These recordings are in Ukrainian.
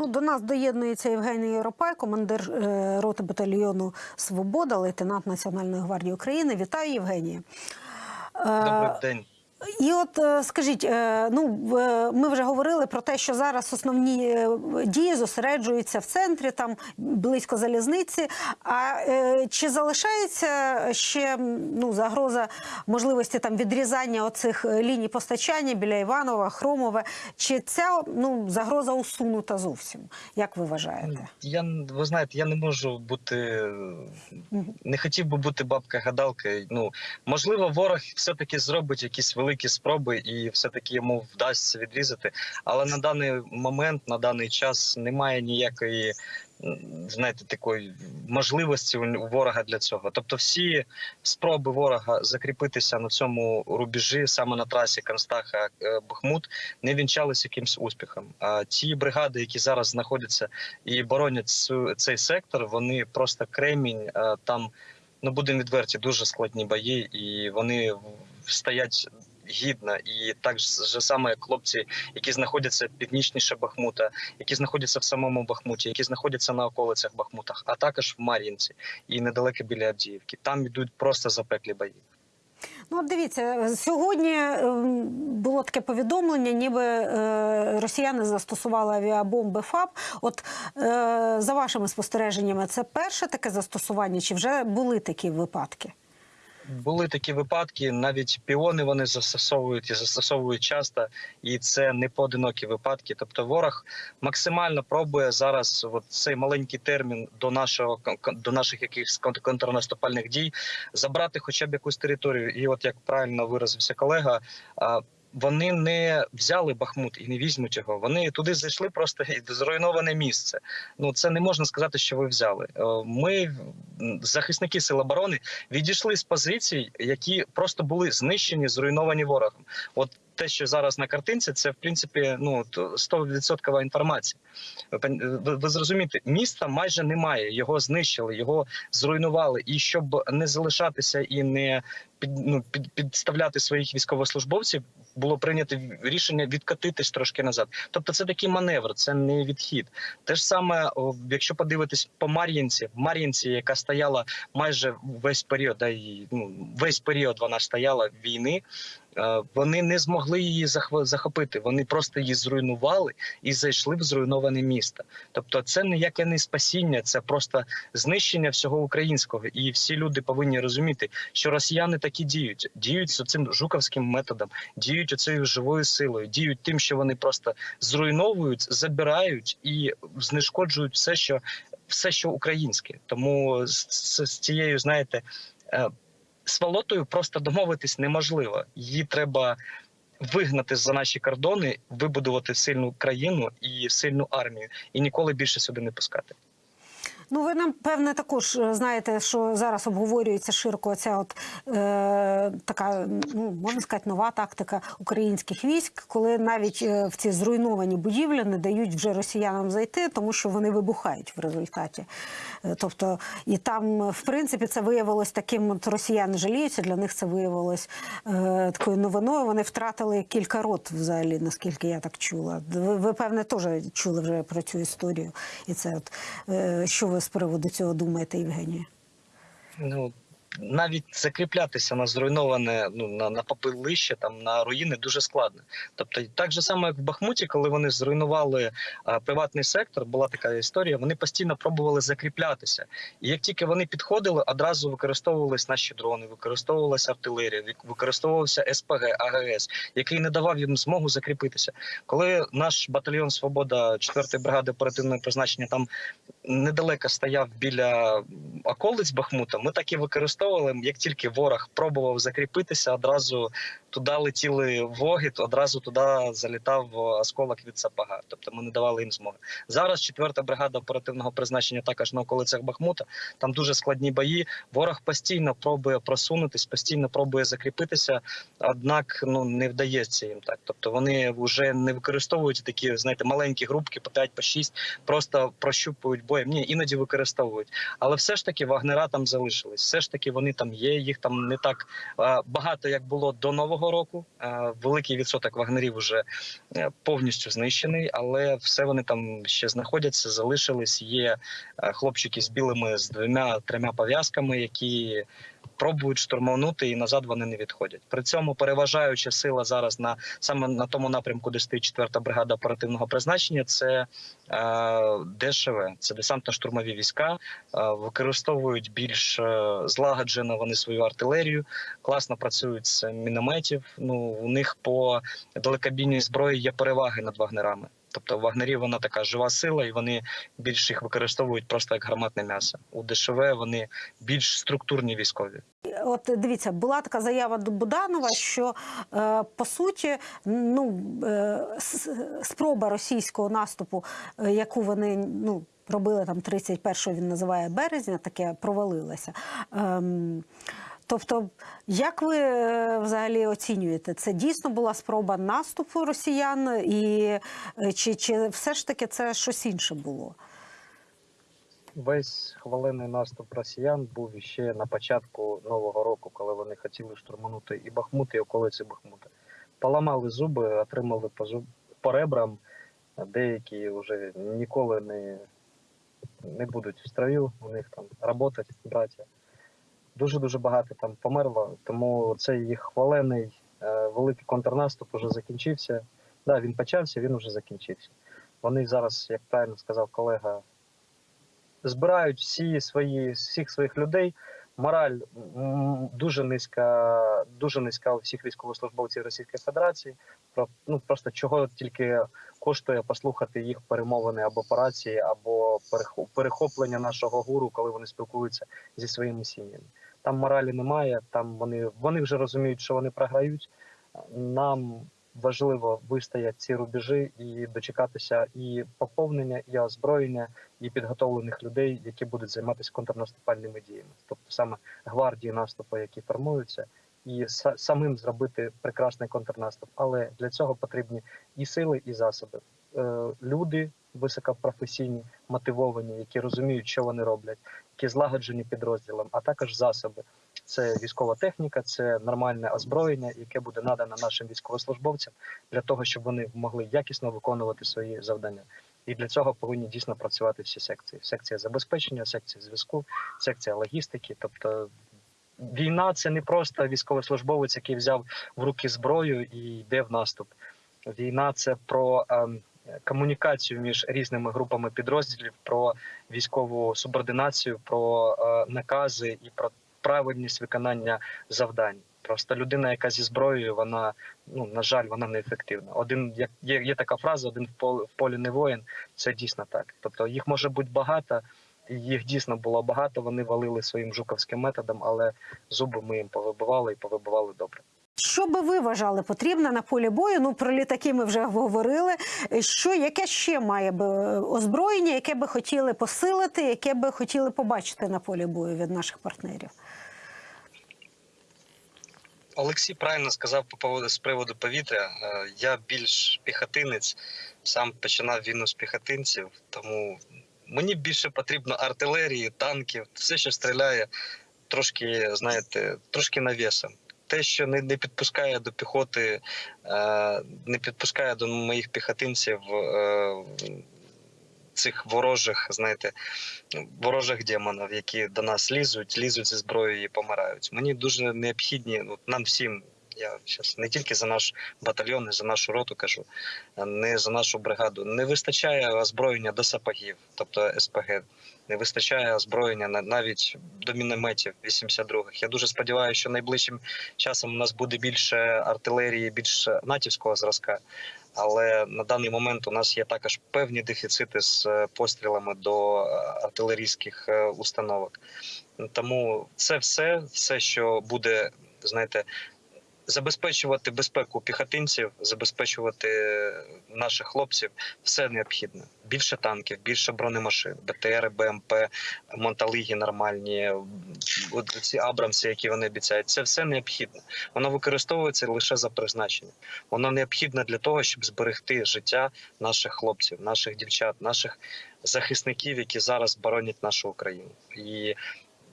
Ну, до нас доєднується Євгеній Єропай, командир е, роти батальйону Свобода, лейтенант Національної гвардії України. Вітаю, Євгенія. Е, Добрий день. І от е, скажіть, е, ну ми вже говорили про те, що зараз основні е, дії зосереджуються в центрі, там близько залізниці. А е, чи залишається ще ну загроза можливості там відрізання оцих е, ліній постачання біля Іванова, Хромове? Чи ця ну загроза усунута зовсім? Як ви вважаєте? Я ви знаєте, я не можу бути не хотів би бути бабка-гадалка. Ну можливо, ворог все-таки зробить якісь великі спроби, і все-таки йому вдасться відрізати. Але на даний момент, на даний час, немає ніякої. Знаєте, такої можливості у ворога для цього. Тобто, всі спроби ворога закріпитися на цьому рубежі, саме на трасі Констаха е, Бахмут, не вінчалися якимсь успіхом. А ті бригади, які зараз знаходяться і боронять цей сектор, вони просто кремінь. е, Там ну будемо відверті, дуже складні бої, і вони стоять гідно. І так же саме хлопці, які знаходяться північніше Бахмута, які знаходяться в самому Бахмуті, які знаходяться на околицях Бахмутах, а також в Мар'їнці і недалеко біля Авдіївки. Там йдуть просто запеклі бої. Ну, дивіться, сьогодні ем, було таке повідомлення, ніби е, росіяни застосували авіабомби ФАБ. От е, за вашими спостереженнями, це перше таке застосування, чи вже були такі випадки? Були такі випадки, навіть піони вони застосовують і застосовують часто, і це не поодинокі випадки. Тобто, ворог максимально пробує зараз от цей маленький термін до нашого до наших якихось кон- контрнаступальних дій забрати хоча б якусь територію. І от як правильно виразився колега. Вони не взяли Бахмут і не візьмуть його. Вони туди зайшли просто зруйноване місце. Ну це не можна сказати, що ви взяли. Е, Ми, захисники сил оборони, відійшли з позицій, які просто були знищені, зруйновані ворогом. От те, що зараз на картинці, це в принципі ну 100% інформація. Ви, ви зрозумієте, міста майже немає. Його знищили, його зруйнували. І щоб не залишатися і не під, ну, під, підставляти своїх військовослужбовців, було прийнято рішення відкатитись трошки назад. Тобто, це такий маневр, це не відхід. Те ж саме, якщо подивитись по Мар'їнці, Мар'їнці, яка стояла майже весь період, да, і, ну, весь період вона стояла війни. е, Вони не змогли її захопити. Вони просто її зруйнували і зайшли в зруйноване місто. Тобто, це ніяке не спасіння, це просто знищення всього українського. І всі люди повинні розуміти, що росіяни такі діють, діють з цим жуковським методом, діють оцею живою силою, діють тим, що вони просто зруйновують, забирають і знешкоджують все, що все, що українське. Тому з, з, з цією, знаєте, е, сволотою просто домовитись неможливо. Її треба вигнати за наші кордони, вибудувати сильну країну і сильну армію, і ніколи більше сюди не пускати. Ну, ви нам певне також е, знаєте, що зараз обговорюється широко ця от е, така, ну можна сказати, нова тактика українських військ, коли навіть е, в ці зруйновані будівлі не дають вже росіянам зайти, тому що вони вибухають в результаті. Е, Тобто, і там, в принципі, це виявилось таким. От росіяни жаліються. Для них це виявилось е, такою новиною. Вони втратили кілька рот, взагалі, наскільки я так чула. Ви, ви певне, теж чули вже про цю історію. І це от е, що ви з приводу цього думаєте, Євгенія? Ну навіть закріплятися на зруйноване, ну на, на попелище, там на руїни дуже складно. Тобто, так же само, як в Бахмуті, коли вони зруйнували а, приватний сектор, була така історія. Вони постійно пробували закріплятися. І як тільки вони підходили, одразу використовувались наші дрони, використовувалася артилерія, використовувався СПГ, АГС, який не давав їм змогу закріпитися. Коли наш батальйон Свобода 4-ї бригади оперативного призначення там недалеко стояв біля околиць Бахмута, ми так і використовували. Як тільки ворог пробував закріпитися, одразу туди летіли воги, одразу туди залітав осколок від сапога. Тобто ми не давали їм змоги. Зараз четверта бригада оперативного призначення також на околицях Бахмута. Там дуже складні бої. Ворог постійно пробує просунутись, постійно пробує закріпитися, однак ну не вдається їм так. Тобто вони вже не використовують такі, знаєте, маленькі групки по 5 по 6, просто прощупують боєм. Ні, іноді використовують. Але все ж таки вагнера там залишились. Все ж таки вони там є. Їх там не так е, багато, як було до нового року. Е, великий відсоток вагнерів вже е, повністю знищений, але все вони там ще знаходяться, залишились. Є хлопчики з білими з двома трьома пов'язками, які пробують штурманути і назад вони не відходять. При цьому переважаюча сила зараз на саме на тому напрямку, де стоїть 4-та бригада оперативного призначення, це е, ДШВ, це десантно-штурмові війська. Е, використовують більш е, злагоджено вони свою артилерію, класно працюють з мінометів. Ну у них по далекобійній зброї є переваги над вагнерами. Тобто вагнерів вона така жива сила, і вони більш їх використовують просто як гарматне м'ясо. У ДШВ вони більш структурні військові. От дивіться, була така заява до Буданова, що е, по суті, ну е, спроба російського наступу, е, яку вони ну. Робили там 31-го, він називає березня, таке провалилося. Ем, тобто, як ви е, взагалі оцінюєте, це дійсно була спроба наступу росіян, і е, чи, чи все ж таки це щось інше було? Весь хвалений наступ росіян був іще на початку нового року, коли вони хотіли штурманути і Бахмут, і околиці Бахмута. Поламали зуби, отримали по, зуб, по ребрам. Деякі вже ніколи не, не будуть в строю, у них там працювати, браття. Дуже дуже багато там померло, тому цей їх хвалений е, великий контрнаступ уже закінчився. Да, він почався, він вже закінчився. Вони зараз, як правильно сказав колега, збирають всі свої всіх своїх людей. Мораль дуже низька, дуже низька у всіх військовослужбовців Російської Федерації. Про ну просто чого тільки коштує послухати їх перемовини або по рації, або перехоплення нашого гуру, коли вони спілкуються зі своїми сім'ями. Там моралі немає. Там вони вони вже розуміють, що вони програють. Нам важливо вистояти ці рубежі і дочекатися і поповнення, і озброєння, і підготовлених людей, які будуть займатися контрнаступальними діями, тобто саме гвардії наступу, які формуються, і самим зробити прекрасний контрнаступ. Але для цього потрібні і сили, і засоби. Е, люди високопрофесійні, мотивовані, які розуміють, що вони роблять, які злагоджені підрозділом, а також засоби. Це військова техніка, це нормальне озброєння, яке буде надано нашим військовослужбовцям для того, щоб вони могли якісно виконувати свої завдання. І для цього повинні дійсно працювати всі секції: секція забезпечення, секція зв'язку, секція логістики. Тобто війна це не просто військовослужбовець, який взяв в руки зброю і йде в наступ. Війна це про ем, комунікацію між різними групами підрозділів, про військову субординацію, про е, накази і про правильність виконання завдань. Просто людина, яка зі зброєю, вона ну на жаль, вона неефективна. Один як є, є така фраза: один в полі, в полі не воїн. Це дійсно так. Тобто їх може бути багато, їх дійсно було багато. Вони валили своїм жуковським методом, але зуби ми їм повибивали і повибивали добре. Що би ви вважали потрібне на полі бою? Ну про літаки ми вже говорили. Що яке ще має би озброєння, яке би хотіли посилити, яке би хотіли побачити на полі бою від наших партнерів? Олексій правильно сказав по поводу з приводу повітря. Е, Я більш піхотинець, сам починав війну з піхотинців, тому мені більше потрібно артилерії, танків, все, що стріляє, трошки, знаєте, трошки навісом. Те, що не, не підпускає до піхоти, е, не підпускає до моїх піхотинців е, цих ворожих, знаєте, ворожих демонів, які до нас лізуть, лізуть зі зброєю і помирають. Мені дуже необхідні, от нам всім. Я зараз не тільки за наш батальйон, і за нашу роту кажу, не за нашу бригаду. Не вистачає озброєння до сапогів, тобто СПГ. Не вистачає озброєння на- навіть до мінометів 82-х. Я дуже сподіваюся, що найближчим часом у нас буде більше артилерії, більше натівського зразка. Але на даний момент у нас є також певні дефіцити з е, пострілами до е, артилерійських е, установок. Тому це все, все, що буде, знаєте, забезпечувати безпеку піхотинців, забезпечувати наших хлопців все необхідно. Більше танків, більше бронемашин, БТР, БМП, Монталиги нормальні, ці Абрамси, які вони обіцяють. Це все необхідно. Воно використовується лише за призначенням. Воно необхідне для того, щоб зберегти життя наших хлопців, наших дівчат, наших захисників, які зараз боронять нашу Україну. І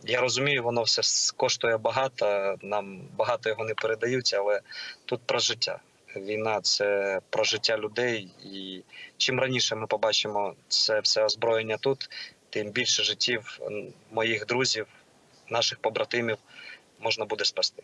я розумію, воно все коштує багато. Нам багато його не передають, але тут про життя. Війна це про життя людей. І чим раніше ми побачимо це все озброєння тут, тим більше життів моїх друзів, наших побратимів можна буде спасти.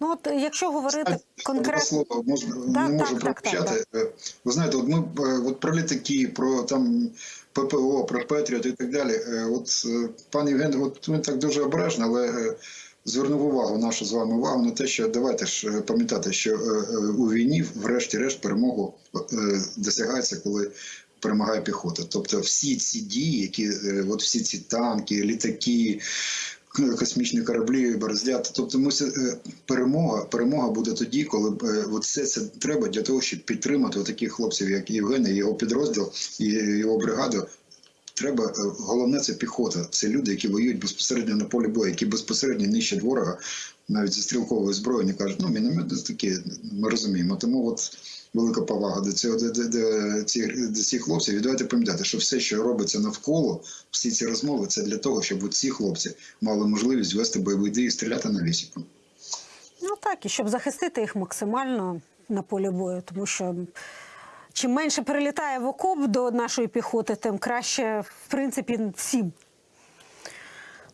Ну от якщо говорити конкретно. Два слова можна Да, не можу так, так. Е, Ви знаєте, от ми е, от про літаки, про там ППО, про Петріот і так далі. Е, От е, пан Євген, от він так дуже обережно, але е, звернув увагу, нашу з вами увагу на те, що давайте ж е, пам'ятати, що е, е, у війні, врешті-решт, перемогу е, досягається, коли. Перемагає піхота. Тобто всі ці дії, які е, от всі ці танки, літаки, космічні кораблі, бороздята. Тобто, ми е, перемога, перемога буде тоді, коли е, от все це треба для того, щоб підтримати таких хлопців, як Євген, і його підрозділ і його бригаду. Треба е, головне це піхота. Це люди, які воюють безпосередньо на полі бою, які безпосередньо нищать ворога, навіть зі стрілковою зброєю, не кажуть, ну міномети такі, ми розуміємо. Тому от велика повага до цього до, до, до, цих, до цих хлопців. І давайте пам'ятати, що все, що робиться навколо, всі ці розмови, це для того, щоб ці хлопці мали можливість вести бойові дії і стріляти на лісіку. Ну так, і щоб захистити їх максимально на полі бою, тому що чим менше прилітає в окоп до нашої піхоти, тим краще, в принципі, всім.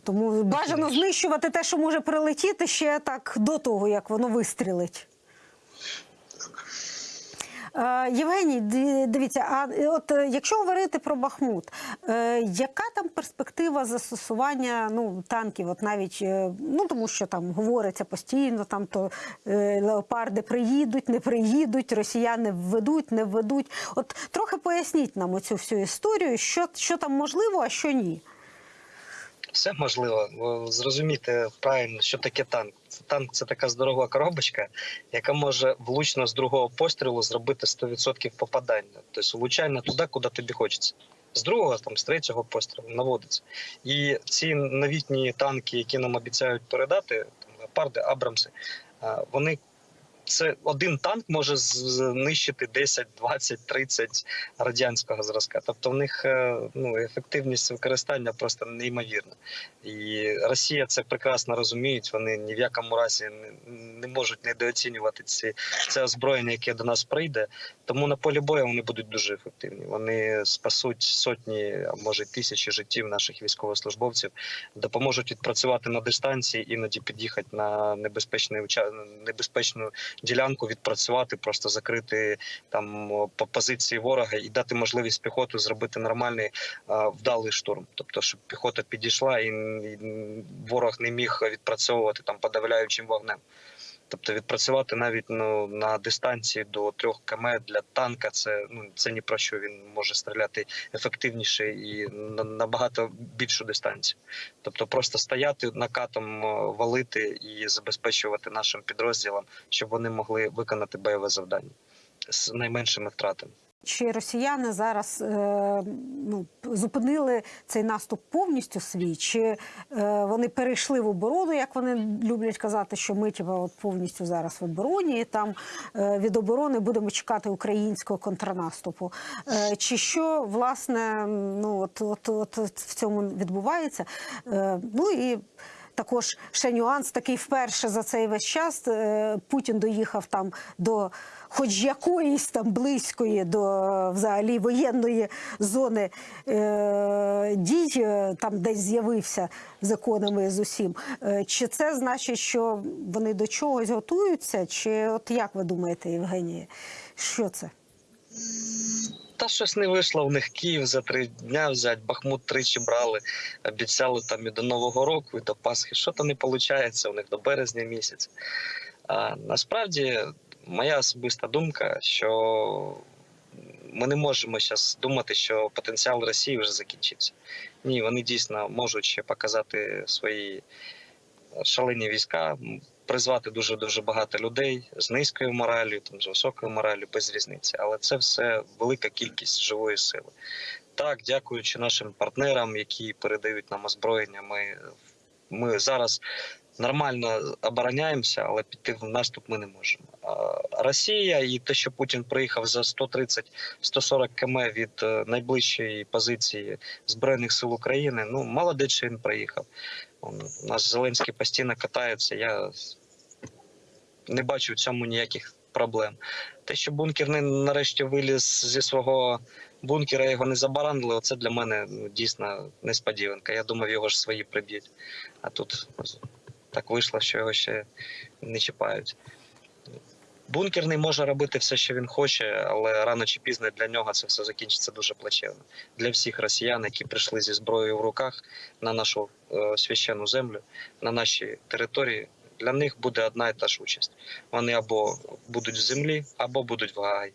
Тому бажано знищувати те, що може прилетіти ще так до того, як воно вистрілить. Е, Євгеній, дивіться, а е, от е, якщо говорити про Бахмут, яка там перспектива застосування ну, танків? От навіть ну тому, що там говориться постійно, там то леопарди приїдуть, не приїдуть, росіяни введуть, не введуть. От трохи поясніть нам оцю всю історію, що, що там можливо, а що ні. Все можливо. Зрозуміти правильно, що таке танк. Танк це така здорова коробочка, яка може влучно з другого пострілу зробити 100% попадання. Тобто влучання туди, куди тобі хочеться. З другого, там, з третього пострілу наводиться. І ці новітні танки, які нам обіцяють передати, там, Леопарди, Абрамси, вони це один танк може знищити 10, 20, 30 радянського зразка. Тобто в них е, ну, ефективність використання просто неймовірна. І Росія це прекрасно розуміють. Вони ні в якому разі не, можуть недооцінювати ці це озброєння, яке до нас прийде. Тому на полі бою вони будуть дуже ефективні. Вони спасуть сотні, а може тисячі життів наших військовослужбовців, допоможуть відпрацювати на дистанції, іноді під'їхати на небезпечний уча- небезпечну ділянку, відпрацювати, просто закрити там по позиції ворога і дати можливість піхоту зробити нормальний вдалий штурм. Тобто, щоб піхота підійшла і ворог не міг відпрацьовувати там подавляючим вогнем. Тобто відпрацювати навіть ну, на дистанції до трьох км для танка це ну це ні про що. Він може стріляти ефективніше і на набагато більшу дистанцію. Тобто, просто стояти накатом, валити і забезпечувати нашим підрозділам, щоб вони могли виконати бойове завдання з найменшими втратами. Чи росіяни зараз е, ну, зупинили цей наступ повністю свій? Чи е, вони перейшли в оборону, як вони люблять казати, що ми типа, от повністю зараз в обороні, і там е, від оборони будемо чекати українського контрнаступу? Е, чи що власне ну, от, от, от в цьому відбувається? Е, ну і також ще нюанс такий вперше за цей весь час. е, Путін доїхав там до хоч якоїсь там близької до е, взагалі воєнної зони е, дій, е, там десь з'явився з іконами з усім. Чи це значить, що вони до чогось готуються? Чи от як ви думаєте, Євгенія? Що це? Та щось не вийшло в них Київ за три дня взяти, Бахмут тричі брали, обіцяли там і до Нового року, і до Пасхи. Що то не виходить у них до березня місяця. А насправді, моя особиста думка, що ми не можемо зараз думати, що потенціал Росії вже закінчився. Ні, вони дійсно можуть ще показати свої шалені війська. Призвати дуже дуже багато людей з низькою моралю, там з високою мораллю, без різниці. Але це все велика кількість живої сили. Так, дякуючи нашим партнерам, які передають нам озброєння, ми, ми зараз нормально обороняємося, але піти в наступ ми не можемо. Росія і те, що Путін приїхав за 130-140 км від е, найближчої позиції збройних сил України. Ну молодець, що він приїхав. У нас Зеленський постійно катається. Я не бачу в цьому ніяких проблем. Те, що бункерний нарешті виліз зі свого бункера, його не забаранили, це для мене ну, дійсно несподіванка. Я думав, його ж свої приб'ють. А тут так вийшло, що його ще не чіпають. Бункерний може робити все, що він хоче, але рано чи пізно для нього це все закінчиться дуже плачевно. Для всіх росіян, які прийшли зі зброєю в руках на нашу е, священну землю, на наші території, для них буде одна і та ж участь. Вони або будуть в землі, або будуть в Гаагі.